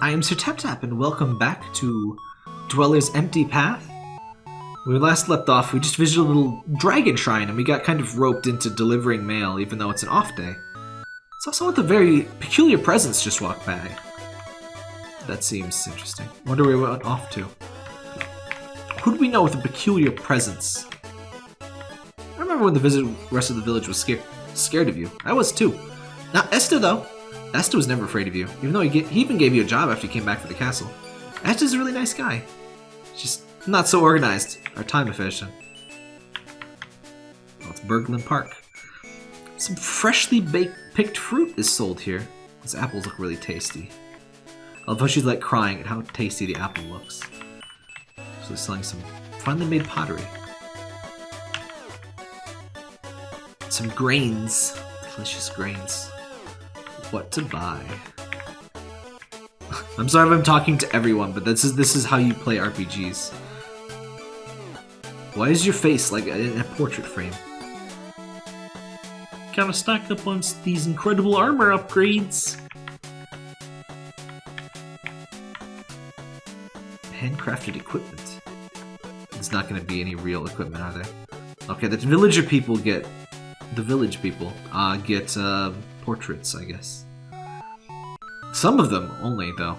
I am Sir Tap Tap, and welcome back to Dweller's Empty Path. When we last left off, we just visited a little dragon shrine, and we got kind of roped into delivering mail, even though it's an off day. Saw someone with a very peculiar presence just walk by. That seems interesting. Wonder where we went off to. Who do we know with a peculiar presence? I remember when the visit rest of the village was scared scared of you. I was too. Not Esther, though. Esta was never afraid of you, even though he, get, he even gave you a job after you came back for the castle. Esta's a really nice guy. Just not so organized or time efficient. Well, it's Berglund Park. Some freshly baked picked fruit is sold here. These apples look really tasty. How she's like crying at how tasty the apple looks. So selling some finely made pottery. Some grains. Delicious grains. What to buy. I'm sorry if I'm talking to everyone, but this is this is how you play RPGs. Why is your face like in a portrait frame? Gotta stock up on these incredible armor upgrades. Handcrafted equipment. It's not gonna be any real equipment, are there? Okay, the villager people get... The village people uh, get uh, portraits, I guess. Some of them only, though.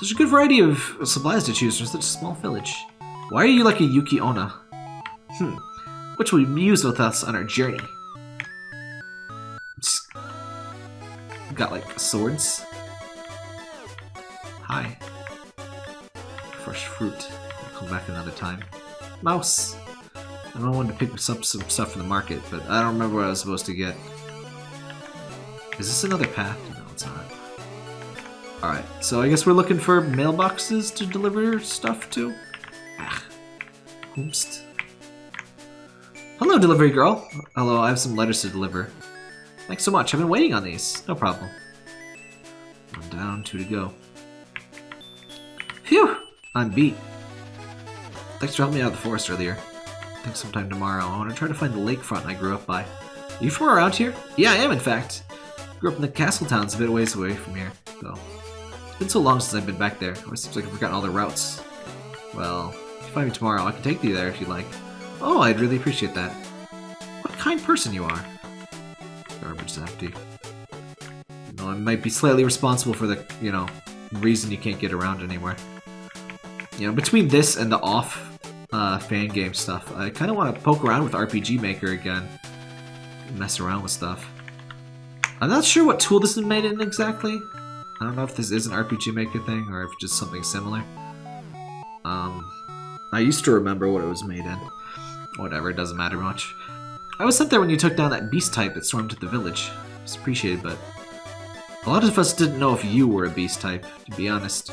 Such a good variety of supplies to choose from such a small village. Why are you like a Yuki Onna? Hmm. Which will use with us on our journey? Just got like swords. Hi. Fresh fruit. I'll come back another time. Mouse. I don't want to pick up some stuff from the market, but I don't remember what I was supposed to get. Is this another path? No, it's not. Alright, so I guess we're looking for mailboxes to deliver stuff to? Ah. Whomst. Hello, delivery girl. Hello, I have some letters to deliver. Thanks so much. I've been waiting on these. No problem. One down, two to go. Phew! I'm beat. Thanks for helping me out of the forest earlier. I think sometime tomorrow I want to try to find the lakefront I grew up by. Are you from around here? Yeah, I am, in fact. Grew up in the castle towns a bit ways away from here, though. It's been so long since I've been back there. It seems like I've forgotten all the routes. Well, if you find me tomorrow, I can take you there if you'd like. Oh, I'd really appreciate that. What kind person you are. Garbage empty. You know, I might be slightly responsible for the, you know, reason you can't get around anywhere. You know, between this and the off uh, fan game stuff. I kind of want to poke around with RPG Maker again. Mess around with stuff. I'm not sure what tool this is made in exactly. I don't know if this is an RPG Maker thing or if just something similar. Um, I used to remember what it was made in. Whatever, it doesn't matter much. I was sent there when you took down that beast type that stormed to the village. It's appreciated, but a lot of us didn't know if you were a beast type, to be honest.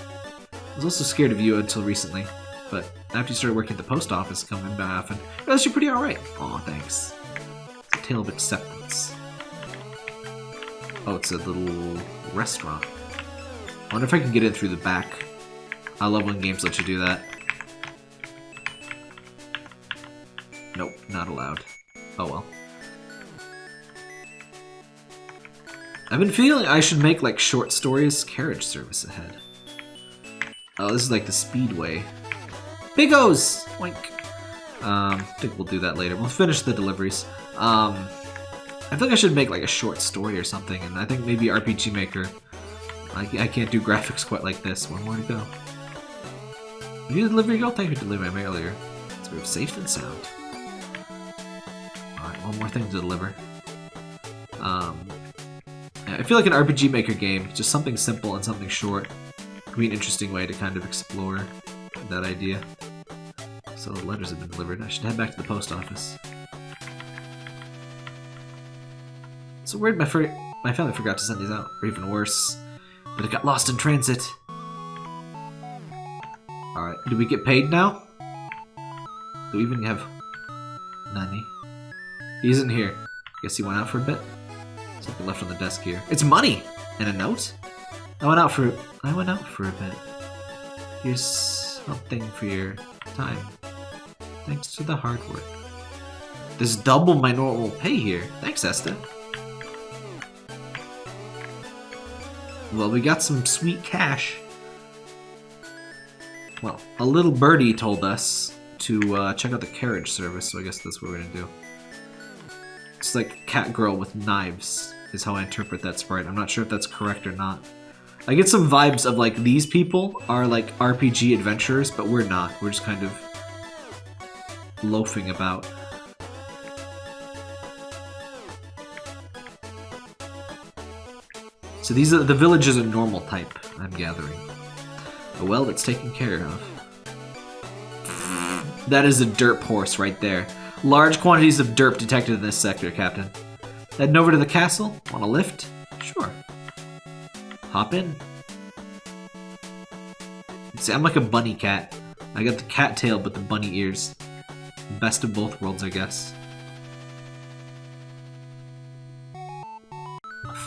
I was also scared of you until recently. But after you started working at the post office, coming back often, realized you're pretty alright. Aw, thanks. A tale of acceptance. Oh, it's a little restaurant. I wonder if I can get in through the back. I love when games let you do that. Nope, not allowed. Oh well. I've been feeling I should make like short stories carriage service ahead. Oh, this is like the speedway. Bigos! Oink. Um, I think we'll do that later. We'll finish the deliveries. Um, I think I should make like a short story or something, and I think maybe RPG Maker. I, I can't do graphics quite like this. One more to go. You delivery girl? Thank you for delivering my earlier. It's very safe and sound. Alright, one more thing to deliver. Um, I feel like an RPG Maker game, just something simple and something short, would be an interesting way to kind of explore that idea. So the letters have been delivered. I should head back to the post office. So weird my, my family forgot to send these out, or even worse, but it got lost in transit. Alright, do we get paid now? Do we even have... Nani? He isn't here. Guess he went out for a bit. Something left on the desk here. It's money! And a note? I went out for... I went out for a bit. Here's something for your time. Thanks to the hard work. This double my normal pay here. Thanks, Esta. Well, we got some sweet cash. Well, a little birdie told us to uh, check out the carriage service, so I guess that's what we're gonna do. It's like cat girl with knives, is how I interpret that sprite. I'm not sure if that's correct or not. I get some vibes of like these people are like RPG adventurers, but we're not. We're just kind of loafing about. So these are the village is a normal type, I'm gathering. A well that's taken care of. That is a derp horse right there. Large quantities of derp detected in this sector, Captain. Heading over to the castle? Want a lift? Sure. Hop in. See, I'm like a bunny cat. I got the cat tail, but the bunny ears. Best of both worlds, I guess.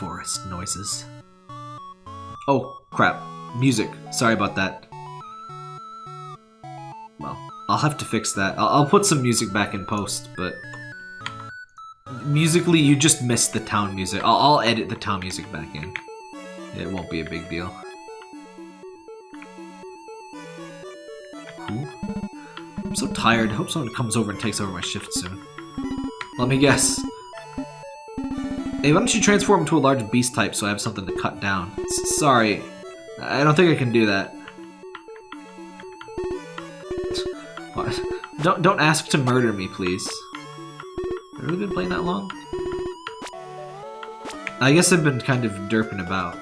Forest noises. Oh, crap. Music. Sorry about that. Well, I'll have to fix that. I'll, I'll put some music back in post, but... Musically, you just missed the town music. I'll, I'll edit the town music back in. It won't be a big deal. I'm so tired. I hope someone comes over and takes over my shift soon. Let me guess. Hey, why don't you transform into a large beast type so I have something to cut down? S sorry. I don't think I can do that. What? Don't, don't ask to murder me, please. Have I really been playing that long? I guess I've been kind of derping about.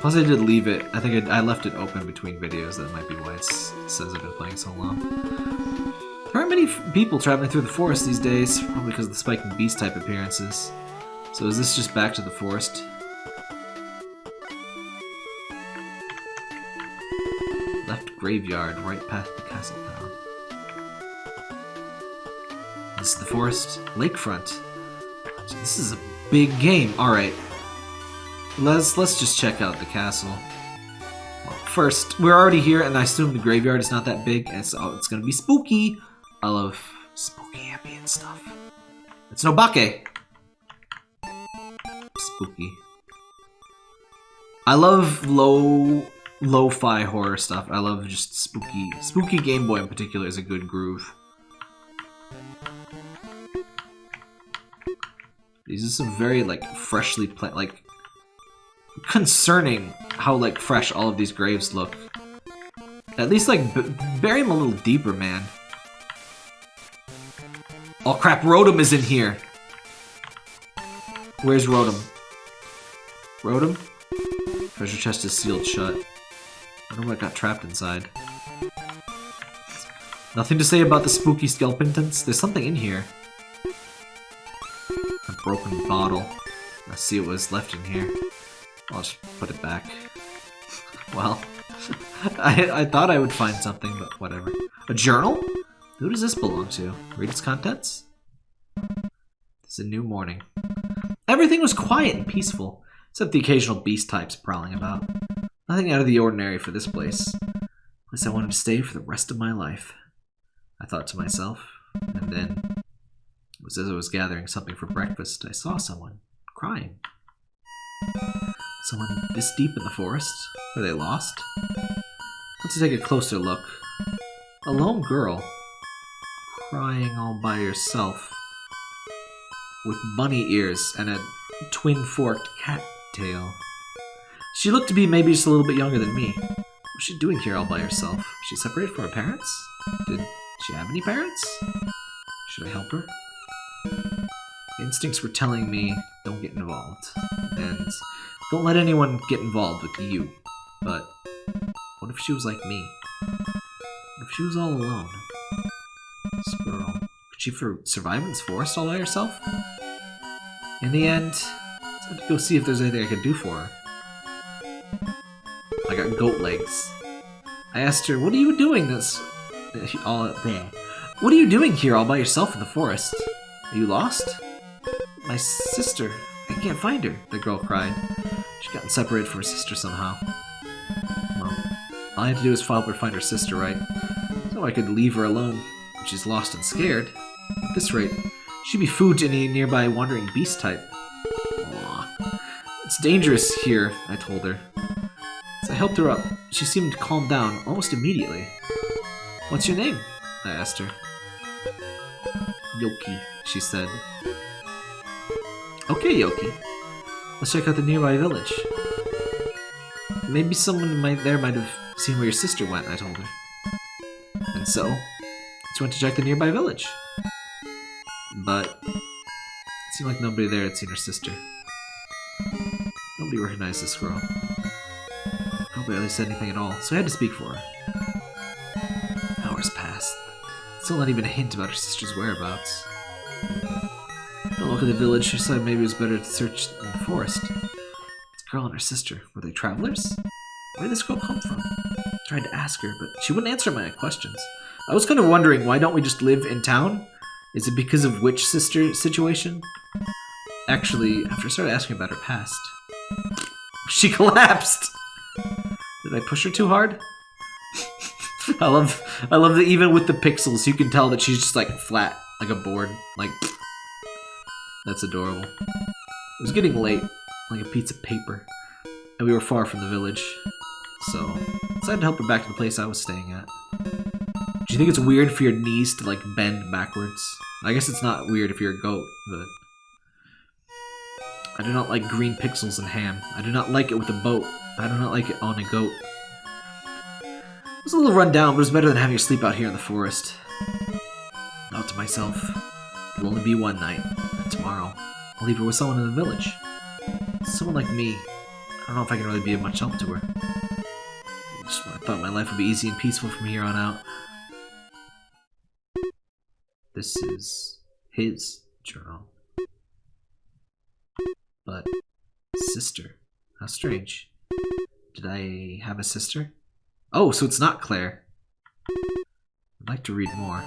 Plus I did leave it, I think I, I left it open between videos, that might be why it says I've been playing so long. There aren't many people traveling through the forest these days, probably because of the spiking beast type appearances. So is this just back to the forest? Left graveyard, right past the castle town. This is the forest lakefront. This is a big game. Alright, Let's let's just check out the castle. Well, first, we're already here, and I assume the graveyard is not that big, and so it's gonna be spooky. I love spooky ambient stuff. It's no bake. Spooky. I love low lo-fi horror stuff. I love just spooky. Spooky Game Boy in particular is a good groove. These are some very like freshly plant like concerning how, like, fresh all of these graves look. At least, like, bury them a little deeper, man. Oh crap, Rotom is in here! Where's Rotom? Rotom? Treasure chest is sealed shut. I wonder what got trapped inside. Nothing to say about the spooky skeletons. There's something in here. A broken bottle. Let's see what was left in here. I'll just put it back. Well, I, I thought I would find something, but whatever. A journal? Who does this belong to? Read its contents? It's a new morning. Everything was quiet and peaceful, except the occasional beast types prowling about. Nothing out of the ordinary for this place. Place I wanted to stay for the rest of my life. I thought to myself, and then, it was as I was gathering something for breakfast, I saw someone crying. Someone this deep in the forest? Are they lost? Let's take a closer look. A lone girl. Crying all by herself. With bunny ears and a twin-forked cat tail. She looked to be maybe just a little bit younger than me. What's she doing here all by herself? She separated from her parents? Did she have any parents? Should I help her? Instincts were telling me, don't get involved. And don't let anyone get involved with you. But what if she was like me? What if she was all alone? She survive in this forest all by herself? In the end, I had to go see if there's anything I could do for her. I got goat legs. I asked her, what are you doing this... all there? What are you doing here all by yourself in the forest? Are you lost? My sister. I can't find her, the girl cried. She'd gotten separated from her sister somehow. Well, all I had to do was help her find her sister, right? So I could leave her alone when she's lost and scared. At this rate, she'd be food to any nearby wandering beast type. Aww. It's dangerous here, I told her. As I helped her up, she seemed to calm down almost immediately. What's your name? I asked her. Yoki, she said. Okay, Yoki. Let's check out the nearby village. Maybe someone might there might have seen where your sister went, I told her. And so, she went to check the nearby village. But it seemed like nobody there had seen her sister. Nobody recognized this girl. Nobody really said anything at all, so I had to speak for her. Hours passed. Still not even a hint about her sister's whereabouts. A look at the village, decided maybe it was better to search in the forest. This girl and her sister, were they travelers? Where did this girl come from? I tried to ask her, but she wouldn't answer my questions. I was kind of wondering, why don't we just live in town? Is it because of witch sister situation? Actually, after I started asking about her past, she collapsed! Did I push her too hard? I love I love that even with the pixels you can tell that she's just like flat, like a board. Like that's adorable. It was getting late, like a piece of paper, and we were far from the village. So I decided to help her back to the place I was staying at. Do you think it's weird for your knees to like bend backwards? I guess it's not weird if you're a goat, but I do not like green pixels and ham. I do not like it with a boat. I do not like it on a goat. It was a little run down, but it was better than having to sleep out here in the forest. Not to myself. It will only be one night. Tomorrow, I'll leave her with someone in the village. Someone like me. I don't know if I can really be of much help to her. I just I thought my life would be easy and peaceful from here on out. This is his journal. But sister. How strange. Did I have a sister? Oh, so it's not Claire. I'd like to read more.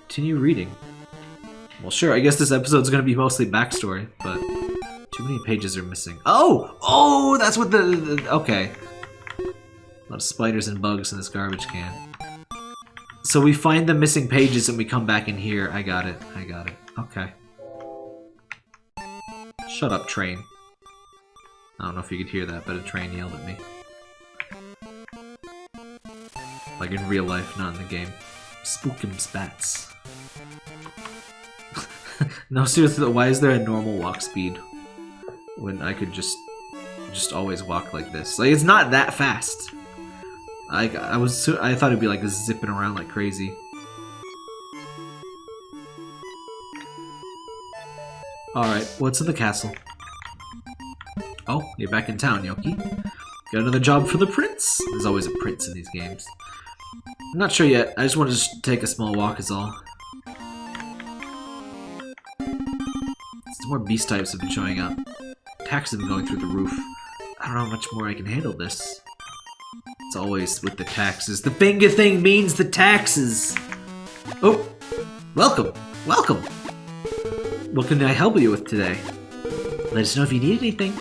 Continue reading. Well, sure, I guess this episode's gonna be mostly backstory, but too many pages are missing. Oh! Oh, that's what the... the okay. A lot of spiders and bugs in this garbage can. So we find the missing pages and we come back in here. I got it. I got it. Okay. Shut up, train. I don't know if you could hear that, but a train yelled at me. Like in real life, not in the game. Spookum spats. no, seriously though, why is there a normal walk speed? When I could just just always walk like this. Like, it's not that fast. I, I was I thought it'd be like zipping around like crazy. Alright, what's in the castle? Oh, you're back in town, Yoki. Got another job for the prince? There's always a prince in these games. I'm not sure yet. I just want to take a small walk is all. Some more beast types have been showing up. Attacks have been going through the roof. I don't know how much more I can handle this. It's always with the taxes. The finger thing means the taxes! Oh! Welcome! Welcome! What can I help you with today? Let us know if you need anything.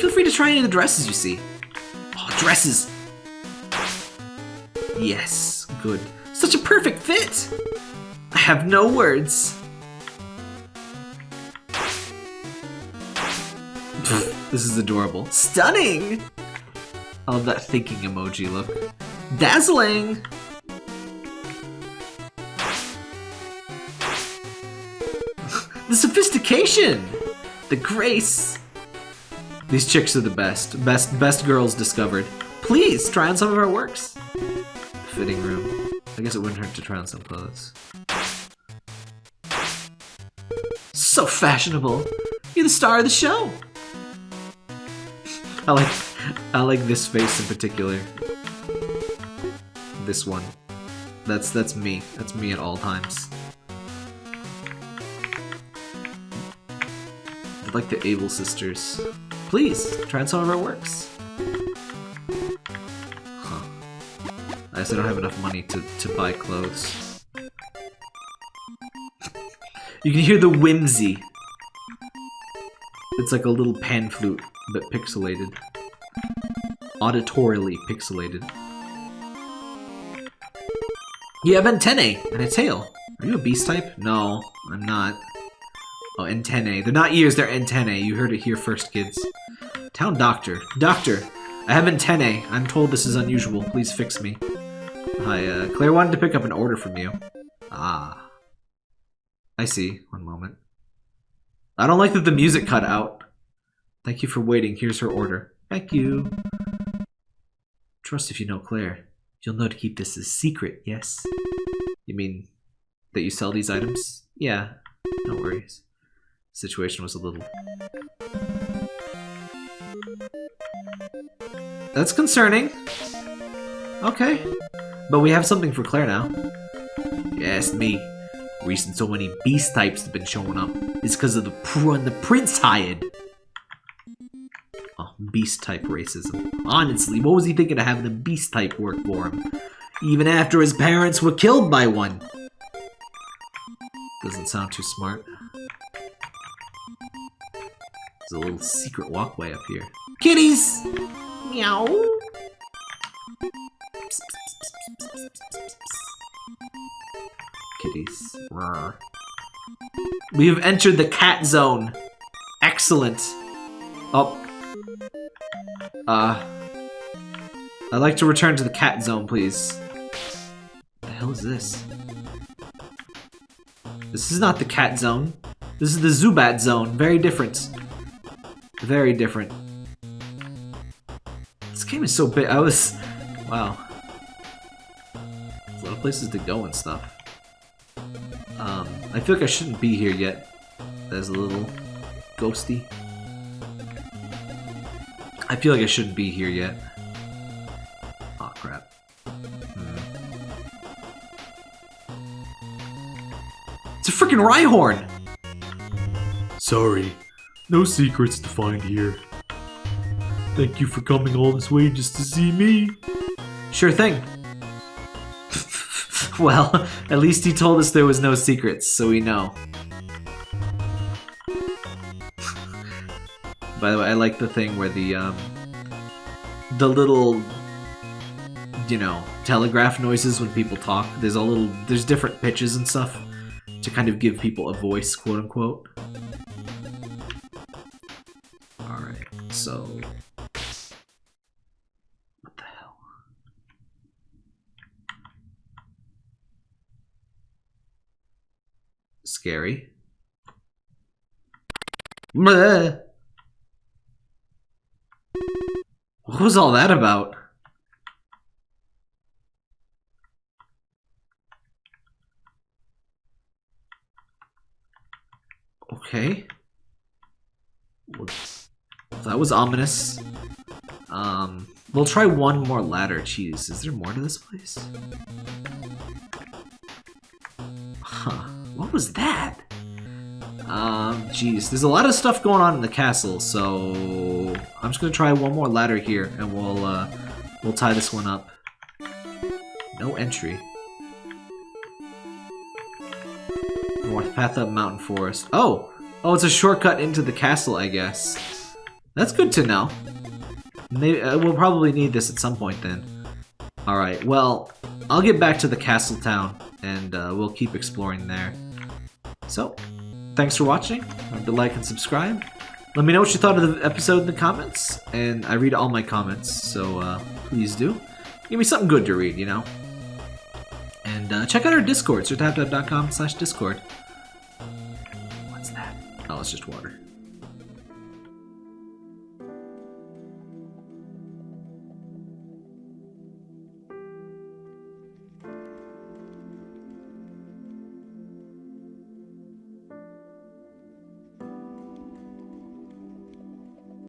Feel free to try any of the dresses you see. Oh, dresses! Yes, good. Such a perfect fit! I have no words. this is adorable. Stunning! I love that thinking emoji look. Dazzling! the sophistication! The grace! These chicks are the best. Best best girls discovered. Please, try on some of our works. Fitting room. I guess it wouldn't hurt to try on some clothes. So fashionable! You're the star of the show! I like I like this face in particular. This one. That's that's me. That's me at all times. I like the Able sisters. Please, try some of our works. Huh. I guess I don't have enough money to, to buy clothes. you can hear the whimsy. It's like a little pan flute, but pixelated auditorily pixelated. You have antennae and a tail. Are you a beast type? No, I'm not. Oh, antennae. They're not ears, they're antennae. You heard it here first, kids. Town doctor. Doctor, I have antennae. I'm told this is unusual. Please fix me. Hi, uh, Claire wanted to pick up an order from you. Ah. I see. One moment. I don't like that the music cut out. Thank you for waiting. Here's her order. Thank you. Trust if you know Claire. You'll know to keep this a secret, yes? You mean that you sell these items? Yeah, no worries. Situation was a little... That's concerning. Okay. But we have something for Claire now. Yes, me. Reason so many beast types have been showing up is because of the pr the prince hired. Beast type racism. Honestly, what was he thinking of having the beast type work for him? Even after his parents were killed by one. Doesn't sound too smart. There's a little secret walkway up here. Kitties! Meow! Kitties. Rawr. We have entered the cat zone. Excellent. Oh. Uh. I'd like to return to the cat zone, please. What the hell is this? This is not the cat zone. This is the Zubat zone. Very different. Very different. This game is so big. I was... Wow. There's a lot of places to go and stuff. Um, I feel like I shouldn't be here yet. There's a little ghosty. I feel like I shouldn't be here yet. Oh crap. Hmm. It's a freaking Rhyhorn! Sorry, no secrets to find here. Thank you for coming all this way just to see me. Sure thing. well, at least he told us there was no secrets, so we know. By the way, I like the thing where the, um, the little, you know, telegraph noises when people talk. There's a little, there's different pitches and stuff to kind of give people a voice, quote unquote. Alright, so... What the hell? Scary. Bleh. What was all that about? Okay. That was ominous. Um, we'll try one more ladder. Jeez, is there more to this place? Huh. What was that? Um, jeez. There's a lot of stuff going on in the castle, so... I'm just gonna try one more ladder here, and we'll, uh, we'll tie this one up. No entry. North path up mountain forest. Oh! Oh, it's a shortcut into the castle, I guess. That's good to know. Maybe, uh, we'll probably need this at some point then. Alright, well, I'll get back to the castle town, and uh, we'll keep exploring there. So, thanks for watching. Remember to like and subscribe. Let me know what you thought of the episode in the comments, and I read all my comments, so uh, please do. Give me something good to read, you know? And uh, check out our Discord, sirtaptap.com slash Discord. What's that? Oh, it's just water.